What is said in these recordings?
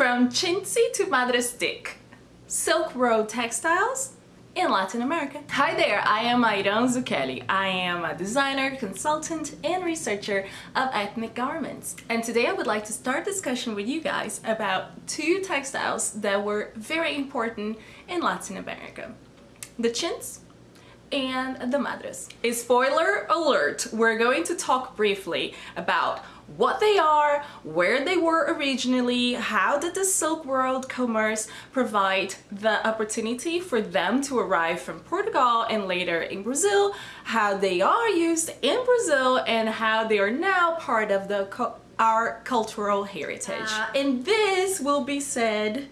From chintzy to madre stick, Silk Road textiles in Latin America. Hi there, I am Ayran Zucchelli. I am a designer, consultant, and researcher of ethnic garments. And today I would like to start discussion with you guys about two textiles that were very important in Latin America. The chintz and the madras. A spoiler alert, we're going to talk briefly about what they are, where they were originally, how did the Silk Road commerce provide the opportunity for them to arrive from Portugal and later in Brazil, how they are used in Brazil and how they are now part of the our cultural heritage. Uh, and this will be said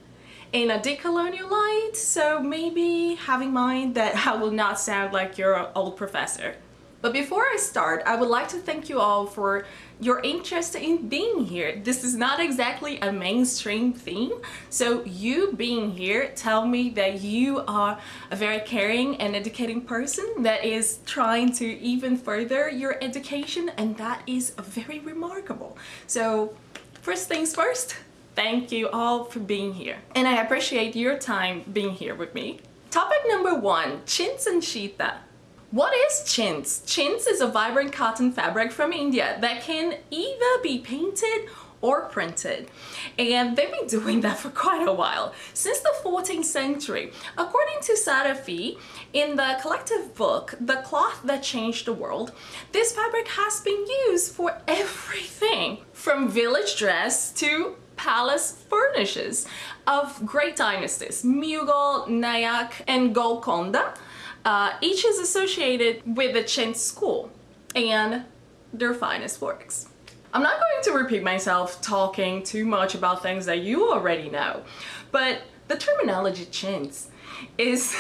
in a decolonial light, so maybe have in mind that I will not sound like your old professor. But before I start, I would like to thank you all for your interest in being here. This is not exactly a mainstream theme, so you being here tell me that you are a very caring and educating person that is trying to even further your education and that is very remarkable. So first things first, thank you all for being here. And I appreciate your time being here with me. Topic number one, chintz and chita. What is chintz? Chintz is a vibrant cotton fabric from India that can either be painted or printed and they've been doing that for quite a while since the 14th century according to Sarah Fee in the collective book the cloth that changed the world this fabric has been used for everything from village dress to palace furnishes of great dynasties, Mughal, Nayak, and Golconda. Uh, each is associated with the Chintz school and their finest works. I'm not going to repeat myself talking too much about things that you already know, but the terminology chintz is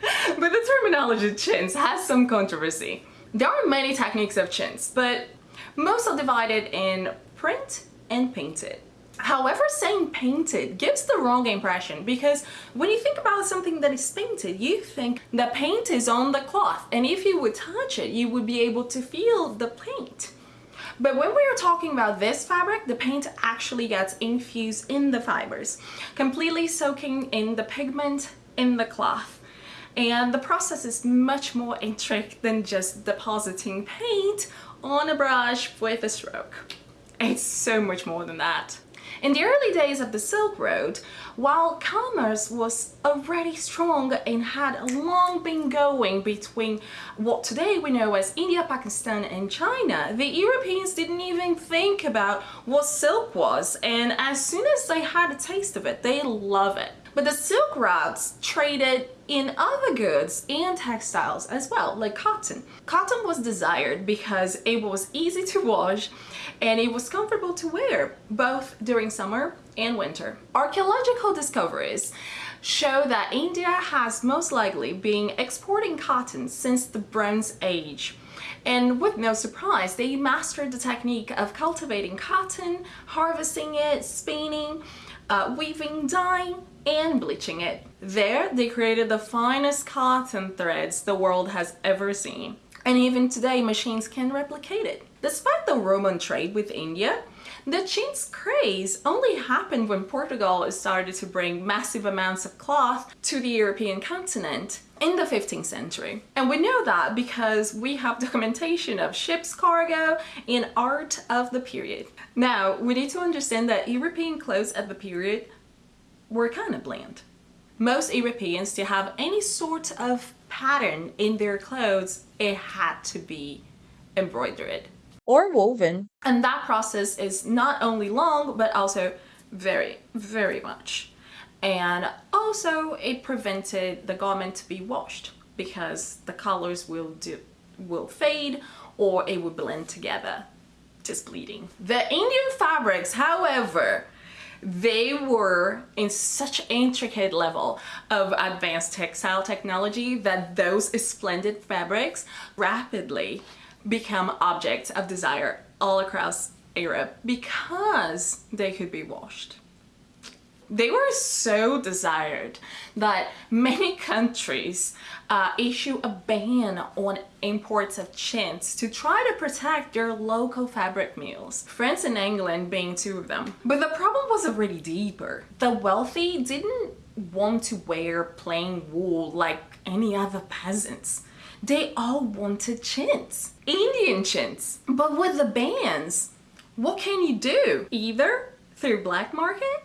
but the terminology chintz has some controversy. There are many techniques of chintz, but most are divided in print and painted. However, saying painted gives the wrong impression because when you think about something that is painted, you think the paint is on the cloth and if you would touch it, you would be able to feel the paint. But when we are talking about this fabric, the paint actually gets infused in the fibers, completely soaking in the pigment in the cloth. And the process is much more intricate than just depositing paint on a brush with a stroke. It's so much more than that. In the early days of the Silk Road, while commerce was already strong and had long been going between what today we know as India, Pakistan and China, the Europeans didn't even think about what silk was and as soon as they had a taste of it, they love it. But the silk routes traded in other goods and textiles as well, like cotton. Cotton was desired because it was easy to wash and it was comfortable to wear, both during summer and winter. Archaeological discoveries show that India has most likely been exporting cotton since the Bronze Age. And with no surprise, they mastered the technique of cultivating cotton, harvesting it, spinning, uh, weaving, dyeing, and bleaching it. There, they created the finest cotton threads the world has ever seen. And even today, machines can replicate it. Despite the Roman trade with India, the chintz craze only happened when Portugal started to bring massive amounts of cloth to the European continent in the 15th century. And we know that because we have documentation of ships cargo and art of the period. Now, we need to understand that European clothes at the period were kind of bland. Most Europeans to have any sort of pattern in their clothes, it had to be embroidered. Or woven. And that process is not only long, but also very, very much. And also it prevented the garment to be washed because the colors will do, will fade or it will blend together, just bleeding. The Indian fabrics, however, they were in such intricate level of advanced textile technology that those splendid fabrics rapidly become objects of desire all across Europe because they could be washed. They were so desired that many countries uh, issue a ban on imports of chintz to try to protect their local fabric mills. France and England being two of them. But the problem was already deeper. The wealthy didn't want to wear plain wool like any other peasants. They all wanted chintz, Indian chintz. But with the bans, what can you do? Either through black market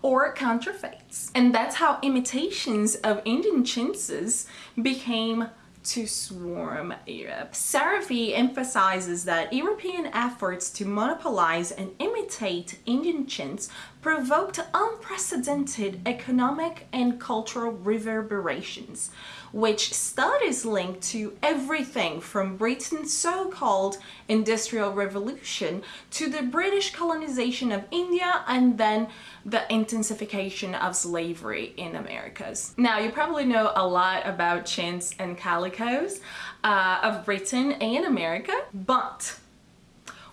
or counterfeits. And that's how imitations of Indian chintzes became to swarm Europe. Sarah Fee emphasizes that European efforts to monopolize and imitate Indian chintz provoked unprecedented economic and cultural reverberations, which studies link to everything from Britain's so-called Industrial Revolution to the British colonization of India and then the intensification of slavery in Americas. Now, you probably know a lot about chintz and calicos uh, of Britain and America, but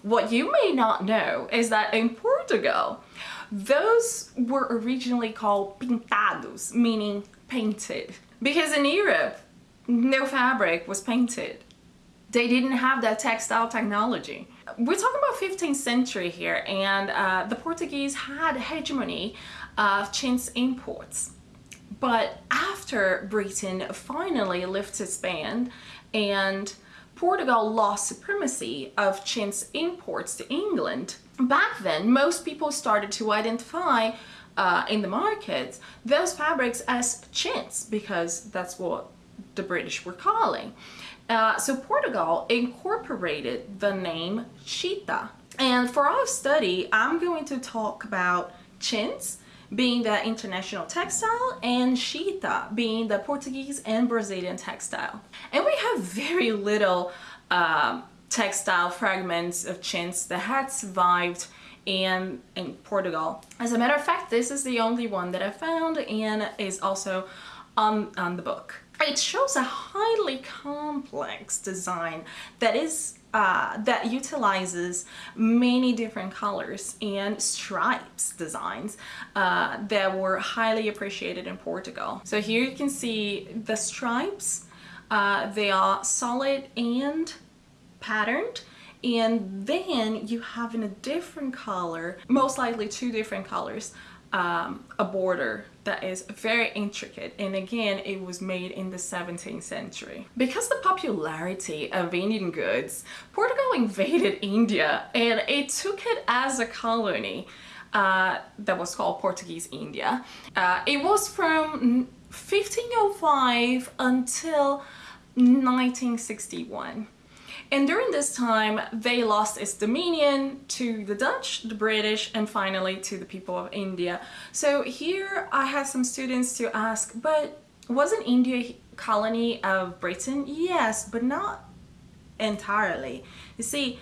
what you may not know is that in Portugal, those were originally called pintados, meaning painted. Because in Europe, no fabric was painted. They didn't have that textile technology. We're talking about 15th century here and uh, the Portuguese had hegemony of chintz imports. But after Britain finally lifted its ban and Portugal lost supremacy of chintz imports to England, back then most people started to identify uh, in the market those fabrics as chintz because that's what the British were calling. Uh, so Portugal incorporated the name chita. And for our study, I'm going to talk about chintz being the international textile and chita being the Portuguese and Brazilian textile. And we have very little um, textile fragments of chintz that had survived in, in Portugal. As a matter of fact, this is the only one that I found and is also on, on the book. It shows a highly complex design that is uh, that utilizes many different colors and stripes designs uh, that were highly appreciated in Portugal. So here you can see the stripes. Uh, they are solid and patterned and then you have in a different color, most likely two different colors, um, a border that is very intricate and again it was made in the 17th century. Because the popularity of Indian goods, Portugal invaded India and it took it as a colony uh, that was called Portuguese India. Uh, it was from 1505 until 1961. And during this time, they lost its dominion to the Dutch, the British, and finally to the people of India. So here I have some students to ask, but wasn't India a colony of Britain? Yes, but not entirely. You see,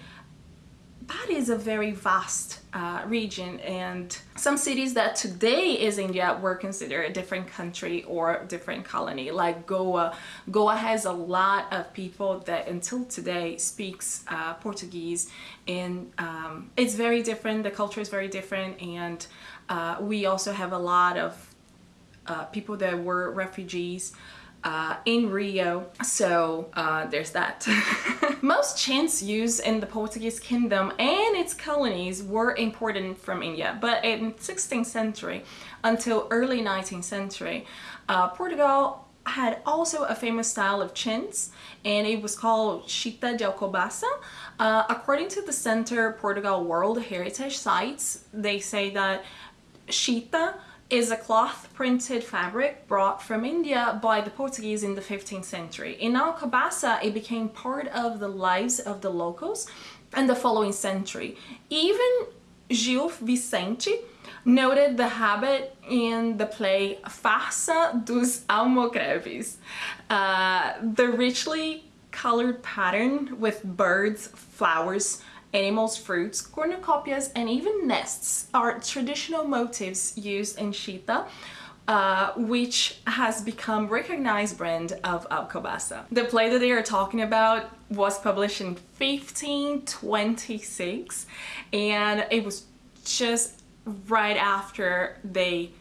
that is a very vast uh, region and some cities that today is India were considered a different country or different colony like Goa. Goa has a lot of people that until today speaks uh, Portuguese and um, it's very different, the culture is very different and uh, we also have a lot of uh, people that were refugees uh, in Rio. So uh, there's that. Most chintz used in the Portuguese kingdom and its colonies were imported from India. But in 16th century until early 19th century, uh, Portugal had also a famous style of chintz and it was called Chita de Alcobaça. Uh, according to the Center Portugal World Heritage Sites, they say that Chita is a cloth printed fabric brought from India by the Portuguese in the 15th century. In Alcobaça, it became part of the lives of the locals in the following century. Even Gil Vicente noted the habit in the play Farsa dos Almocreves. Uh, the richly colored pattern with birds, flowers, Animals, fruits, cornucopias, and even nests are traditional motifs used in Chita, uh, which has become recognized brand of Alcobaça. The play that they are talking about was published in 1526 and it was just right after they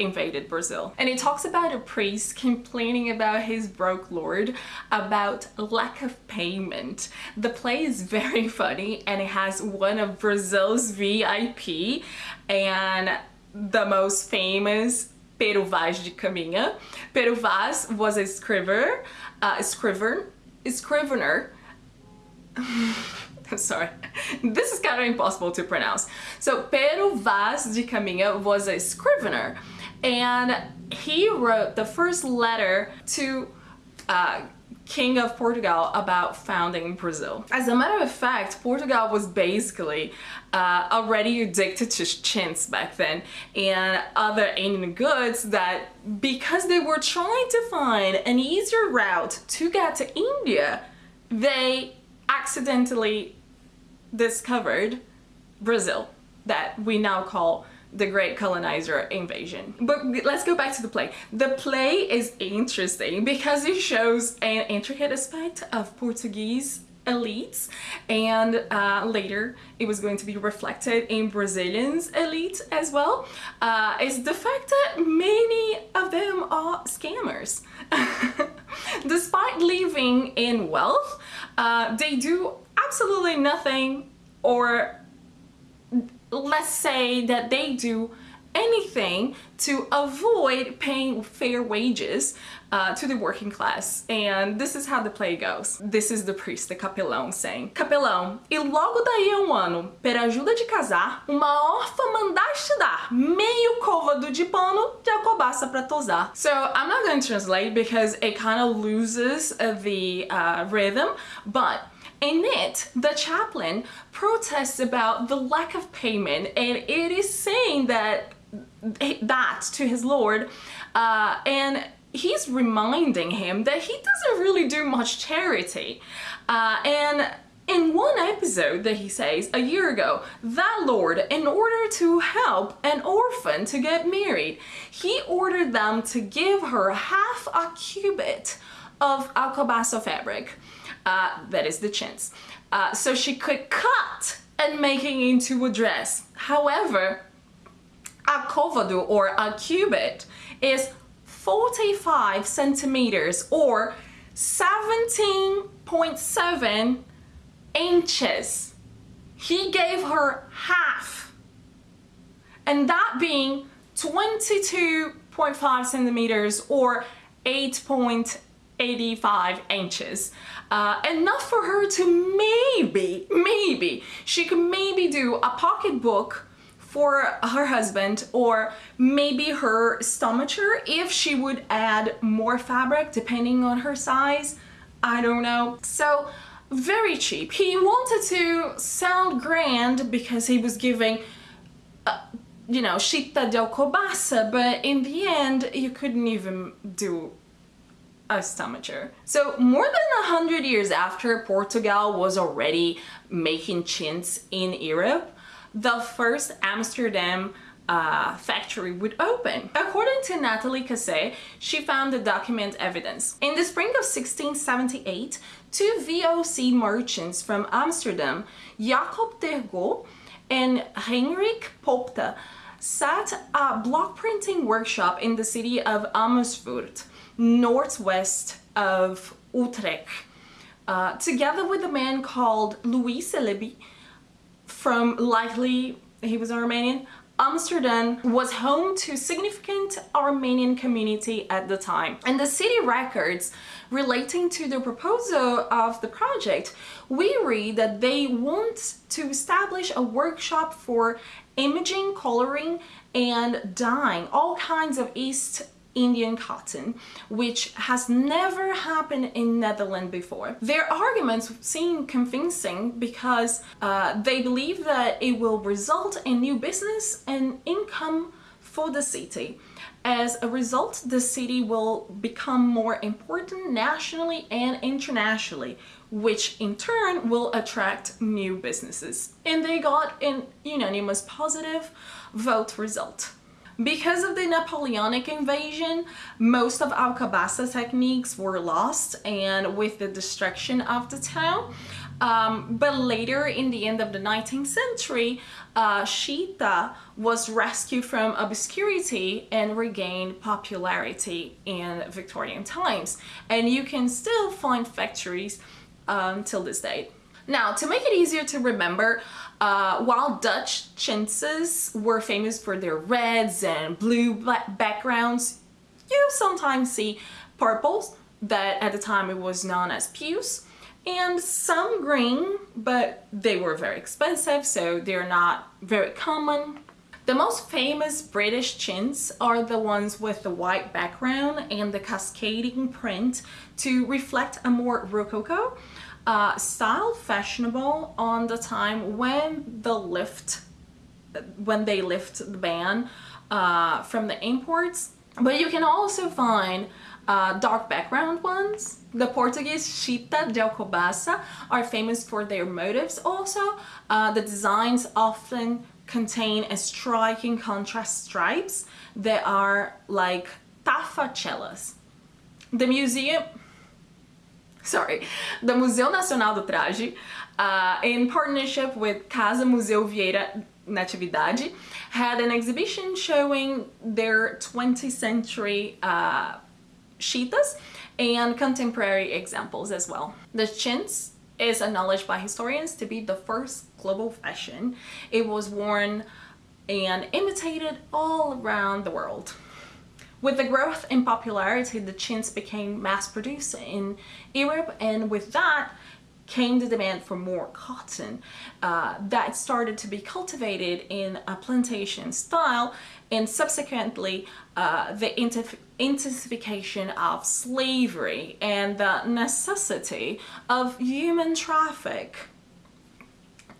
invaded Brazil. And it talks about a priest complaining about his broke lord about lack of payment. The play is very funny and it has one of Brazil's VIP and the most famous Pero Vaz de Caminha. Pero Vaz was a scrivener, uh, scrivener, scrivener I'm sorry, this is kind of impossible to pronounce. So Pero Vaz de Caminha was a scrivener and he wrote the first letter to uh, King of Portugal about founding Brazil. As a matter of fact, Portugal was basically uh, already addicted to chintz back then and other Indian goods that because they were trying to find an easier route to get to India, they accidentally discovered Brazil that we now call the great colonizer invasion. But let's go back to the play. The play is interesting because it shows an intricate aspect of Portuguese elites and uh, later it was going to be reflected in Brazilians elite as well uh, is the fact that many of them are scammers. Despite living in wealth, uh, they do absolutely nothing or let's say that they do anything to avoid paying fair wages uh, to the working class. And this is how the play goes. This is the priest, the capelão, saying, Capelão, e logo daí a um ano, per ajuda de casar, uma órfã mandaste dar meio côvado de pano de alcobaça pra tosar. So I'm not going to translate because it kind of loses the uh, rhythm, but in it, the chaplain protests about the lack of payment and it is saying that that to his lord uh, and he's reminding him that he doesn't really do much charity. Uh, and in one episode that he says a year ago, that lord, in order to help an orphan to get married, he ordered them to give her half a cubit of alcobaça fabric, uh, that is the chintz, uh, so she could cut and make it into a dress. However, a côvado or a cubit is 45 centimeters or 17.7 inches. He gave her half and that being 22.5 centimeters or 8.85 inches. Uh, enough for her to maybe, maybe, she could maybe do a pocketbook for her husband or maybe her stomacher if she would add more fabric depending on her size. I don't know. So very cheap. He wanted to sound grand because he was giving uh, you know, chita del alcobaça, but in the end you couldn't even do a stomacher. So more than a hundred years after Portugal was already making chintz in Europe, the first Amsterdam uh, factory would open. According to Nathalie Cassé, she found the document evidence. In the spring of 1678, two VOC merchants from Amsterdam, Jacob Tergo and Heinrich Popta, sat a block printing workshop in the city of Amersfoort, northwest of Utrecht, uh, together with a man called Louis Celebi, from likely he was Armenian. Amsterdam was home to significant Armenian community at the time and the city records relating to the proposal of the project we read that they want to establish a workshop for imaging, coloring and dyeing all kinds of East Indian cotton, which has never happened in Netherlands before. Their arguments seem convincing because uh, they believe that it will result in new business and income for the city. As a result, the city will become more important nationally and internationally, which in turn will attract new businesses. And they got an unanimous positive vote result. Because of the Napoleonic invasion, most of Alcobaça techniques were lost and with the destruction of the town, Um, but later in the end of the 19th century, uh, Chita was rescued from obscurity and regained popularity in Victorian times. And you can still find factories um, till this day. Now, to make it easier to remember, uh, while Dutch chintzes were famous for their reds and blue backgrounds, you sometimes see purples that at the time it was known as puce and some green, but they were very expensive, so they're not very common. The most famous British chintz are the ones with the white background and the cascading print to reflect a more rococo uh, style fashionable on the time when the lift when they lift the ban uh, from the imports but you can also find uh, dark background ones. The Portuguese Chita de Alcobaça are famous for their motifs also. Uh, the designs often contain a striking contrast stripes that are like tafachelas. The museum, sorry, the Museu Nacional do Traje, uh, in partnership with Casa Museu Vieira Natividade, had an exhibition showing their 20th century uh, chitas and contemporary examples as well. The chintz is acknowledged by historians to be the first global fashion. It was worn and imitated all around the world. With the growth in popularity, the chintz became mass-produced in Europe and with that, came the demand for more cotton uh, that started to be cultivated in a plantation style and subsequently uh, the intensification of slavery and the necessity of human traffic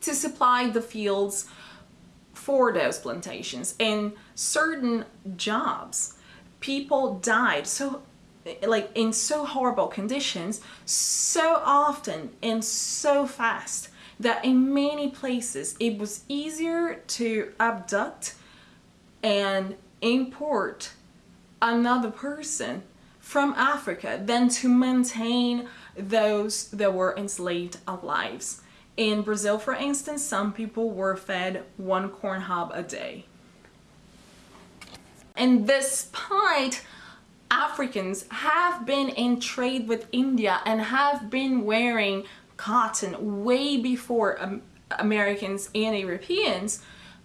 to supply the fields for those plantations and certain jobs people died so like in so horrible conditions so often and so fast that in many places it was easier to abduct and import another person from Africa than to maintain those that were enslaved alive. In Brazil, for instance, some people were fed one corn cob a day. And despite Africans have been in trade with India and have been wearing cotton way before um, Americans and Europeans,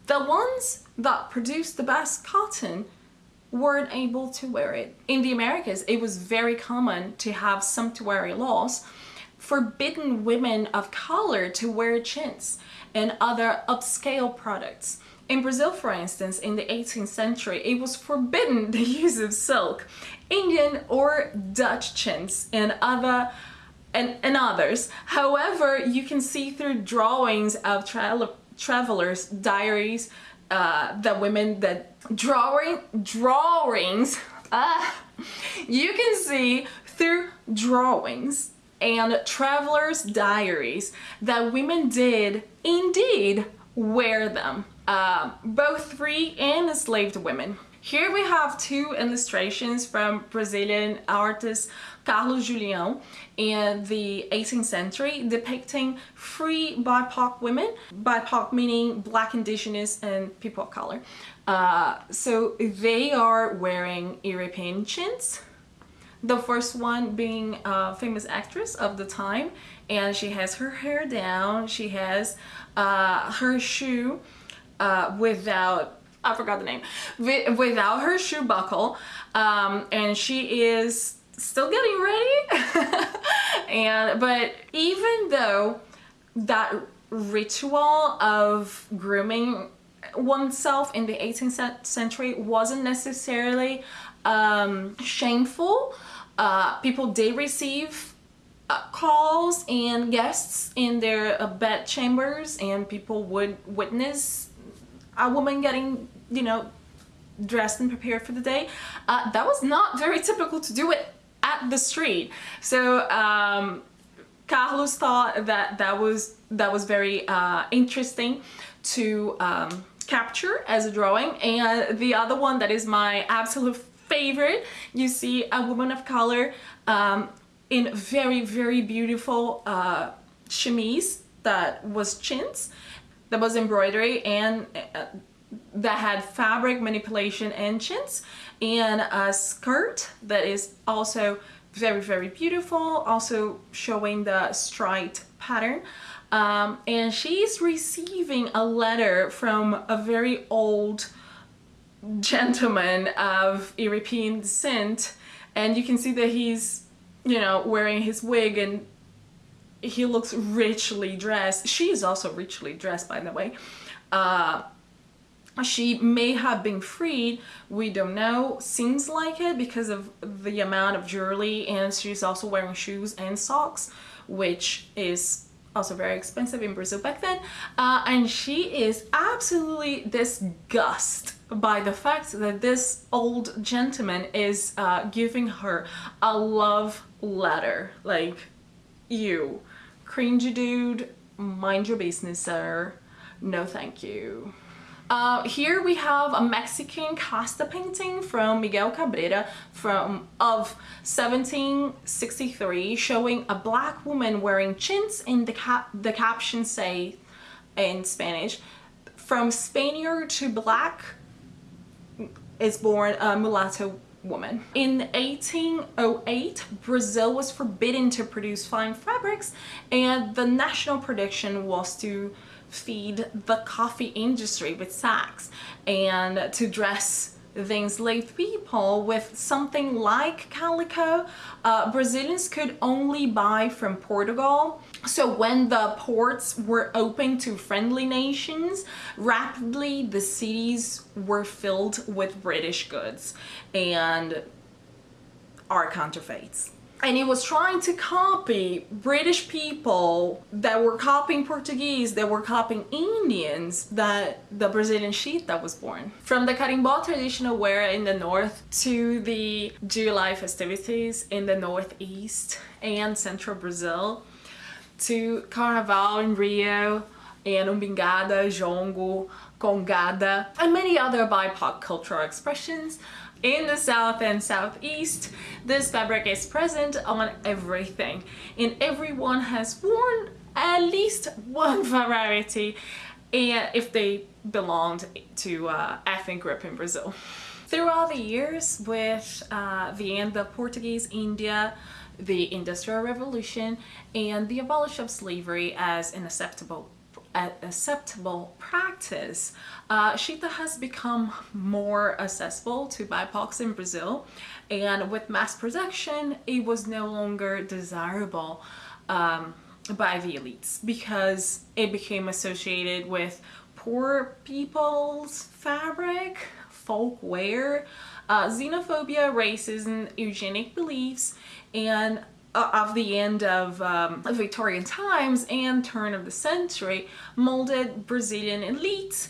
the ones that produced the best cotton weren't able to wear it. In the Americas, it was very common to have sumptuary laws forbidden women of color to wear chintz and other upscale products. In Brazil, for instance, in the 18th century, it was forbidden the use of silk, Indian or Dutch chintz, and other and, and others. However, you can see through drawings of tra travelers' diaries uh, the women that drawing drawings uh, you can see through drawings and travelers' diaries that women did indeed wear them uh, both free and enslaved women. Here we have two illustrations from Brazilian artist Carlos Julião in the 18th century depicting free BIPOC women, BIPOC meaning black, indigenous, and people of color. Uh, so they are wearing European chintz, the first one being a famous actress of the time and she has her hair down, she has uh, her shoe uh, without I forgot the name without her shoe buckle um, and she is still getting ready. And but even though that ritual of grooming oneself in the 18th century wasn't necessarily um, shameful uh, people did receive uh, calls and guests in their uh, bed chambers and people would witness a woman getting, you know, dressed and prepared for the day. Uh, that was not very typical to do it at the street. So um, Carlos thought that that was that was very uh, interesting to um, capture as a drawing. And the other one that is my absolute favorite, you see a woman of color um, in very, very beautiful uh, chemise that was chintz, that was embroidery and uh, that had fabric manipulation chintz and a skirt that is also very very beautiful also showing the striped pattern. Um, and she's receiving a letter from a very old gentleman of European descent and you can see that he's you know wearing his wig and he looks richly dressed. She is also richly dressed by the way. Uh, she may have been freed we don't know. Seems like it because of the amount of jewelry and she's also wearing shoes and socks which is also very expensive in Brazil back then. Uh, and she is absolutely disgusted by the fact that this old gentleman is uh, giving her a love letter. Like you. Cringy dude. Mind your business sir. No thank you. Uh, here we have a Mexican casta painting from Miguel Cabrera from of 1763 showing a black woman wearing chintz and the, cap the caption say in Spanish from Spaniard to black is born a mulatto woman. In 1808, Brazil was forbidden to produce fine fabrics and the national prediction was to feed the coffee industry with sacks and to dress the enslaved people with something like calico. Uh, Brazilians could only buy from Portugal. So when the ports were open to friendly nations, rapidly the cities were filled with British goods and our counterfeits and it was trying to copy British people that were copying Portuguese, that were copying Indians that the Brazilian sheet that was born. From the carimbó traditional wear in the north to the July festivities in the northeast and central Brazil to Carnaval in Rio and umbigada, jongo, congada, and many other BIPOC cultural expressions in the south and southeast, this fabric is present on everything and everyone has worn at least one variety and if they belonged to uh, ethnic group in Brazil. Throughout the years with uh, of Portuguese India, the Industrial Revolution, and the abolition of slavery as an acceptable acceptable practice, uh, Chita has become more accessible to BIPOCs in Brazil and with mass production it was no longer desirable um, by the elites because it became associated with poor people's fabric, folk wear, uh, xenophobia, racism, eugenic beliefs, and uh, of the end of um, Victorian times and turn of the century molded Brazilian elites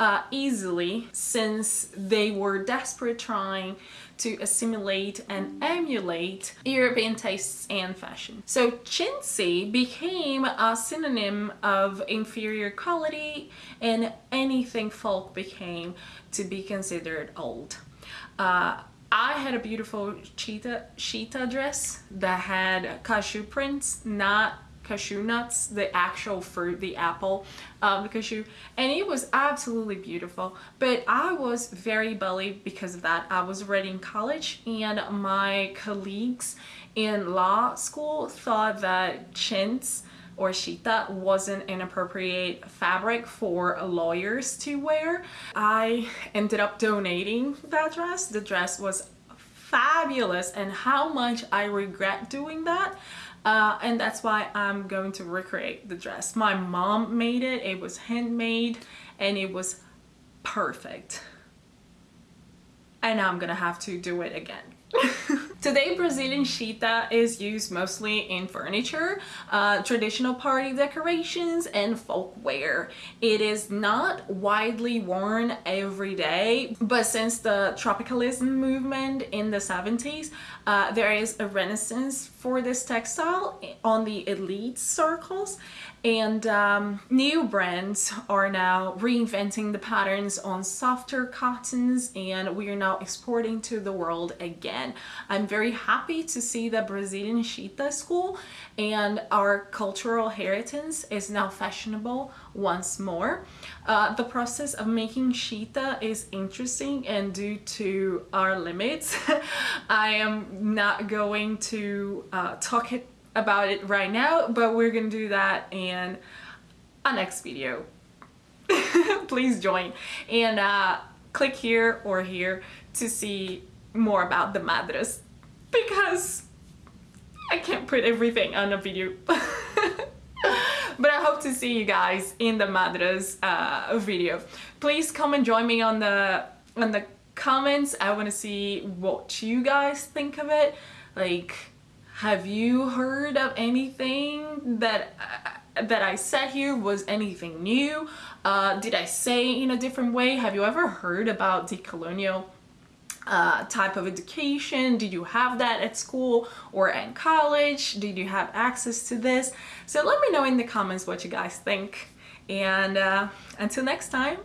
uh, easily since they were desperate trying to assimilate and emulate European tastes and fashion. So chintzy became a synonym of inferior quality and anything folk became to be considered old. Uh, I had a beautiful cheetah chita dress that had cashew prints, not cashew nuts, the actual fruit, the apple of the cashew, and it was absolutely beautiful. But I was very belly because of that. I was already in college and my colleagues in law school thought that chintz or chita wasn't an appropriate fabric for lawyers to wear. I ended up donating that dress. The dress was fabulous and how much I regret doing that. Uh, and that's why I'm going to recreate the dress. My mom made it, it was handmade and it was perfect. And I'm gonna have to do it again. Today, Brazilian chita is used mostly in furniture, uh, traditional party decorations, and folk wear. It is not widely worn every day, but since the tropicalism movement in the 70s, uh, there is a renaissance for this textile on the elite circles and um, new brands are now reinventing the patterns on softer cottons and we are now exporting to the world again. I'm very happy to see the Brazilian Chita school and our cultural heritage is now fashionable once more. Uh, the process of making Chita is interesting and due to our limits, I am not going to uh, talk it about it right now, but we're gonna do that in a next video. Please join and uh, click here or here to see more about the madras because I can't put everything on a video. but I hope to see you guys in the madras uh, video. Please come and join me on the on the comments. I want to see what you guys think of it. Like have you heard of anything that uh, that I said here was anything new? Uh, did I say in a different way? Have you ever heard about decolonial uh, type of education? Did you have that at school or in college? Did you have access to this? So let me know in the comments what you guys think. And uh, until next time,